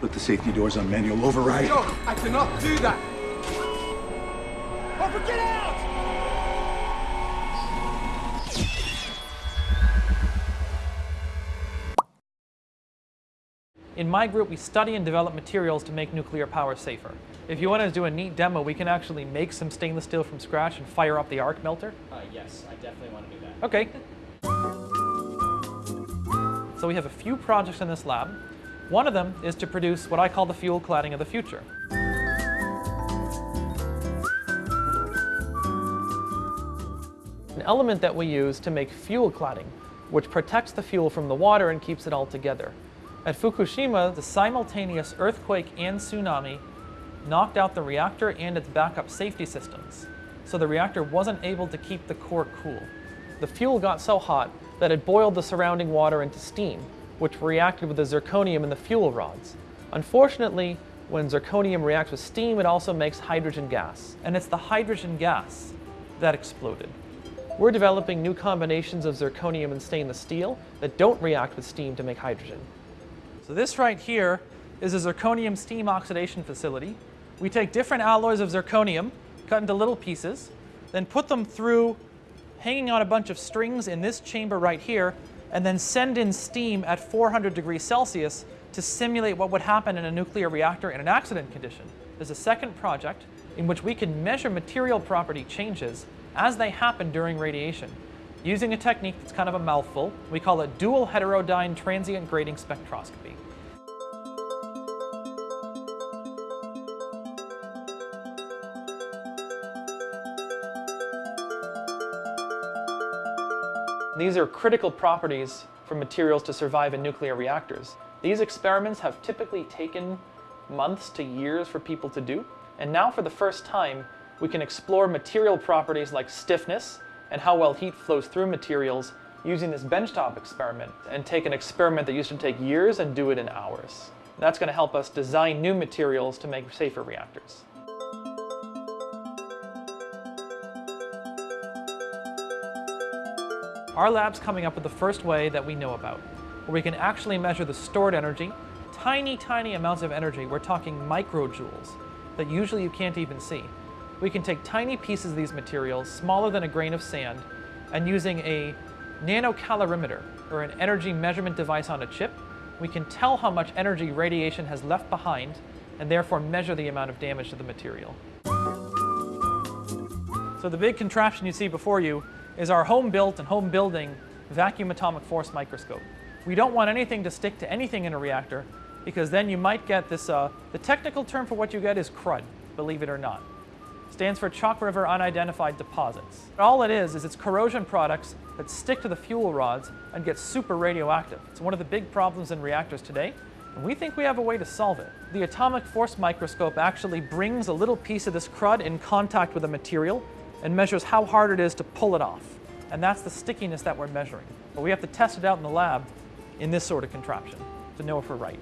Put the safety doors on manual override. John, I cannot do that! Hopper, get out! In my group, we study and develop materials to make nuclear power safer. If you want to do a neat demo, we can actually make some stainless steel from scratch and fire up the arc melter. Uh, yes, I definitely want to do that. Okay. So we have a few projects in this lab. One of them is to produce what I call the fuel cladding of the future. An element that we use to make fuel cladding, which protects the fuel from the water and keeps it all together. At Fukushima, the simultaneous earthquake and tsunami knocked out the reactor and its backup safety systems, so the reactor wasn't able to keep the core cool. The fuel got so hot that it boiled the surrounding water into steam, which reacted with the zirconium in the fuel rods. Unfortunately, when zirconium reacts with steam, it also makes hydrogen gas. And it's the hydrogen gas that exploded. We're developing new combinations of zirconium and stainless steel that don't react with steam to make hydrogen. So this right here is a zirconium steam oxidation facility. We take different alloys of zirconium, cut into little pieces, then put them through hanging on a bunch of strings in this chamber right here, and then send in steam at 400 degrees Celsius to simulate what would happen in a nuclear reactor in an accident condition. There's a second project in which we can measure material property changes as they happen during radiation using a technique that's kind of a mouthful. We call it dual heterodyne transient grating spectroscopy. These are critical properties for materials to survive in nuclear reactors. These experiments have typically taken months to years for people to do, and now for the first time, we can explore material properties like stiffness and how well heat flows through materials using this benchtop experiment and take an experiment that used to take years and do it in hours. That's going to help us design new materials to make safer reactors. Our lab's coming up with the first way that we know about, where we can actually measure the stored energy, tiny, tiny amounts of energy, we're talking microjoules, that usually you can't even see. We can take tiny pieces of these materials, smaller than a grain of sand, and using a nanocalorimeter, or an energy measurement device on a chip, we can tell how much energy radiation has left behind, and therefore measure the amount of damage to the material. So the big contraption you see before you is our home-built and home-building vacuum atomic force microscope. We don't want anything to stick to anything in a reactor because then you might get this, uh, the technical term for what you get is CRUD, believe it or not. Stands for Chalk River Unidentified Deposits. All it is, is it's corrosion products that stick to the fuel rods and get super radioactive. It's one of the big problems in reactors today, and we think we have a way to solve it. The atomic force microscope actually brings a little piece of this crud in contact with a material and measures how hard it is to pull it off. And that's the stickiness that we're measuring. But we have to test it out in the lab in this sort of contraption to know if we're right.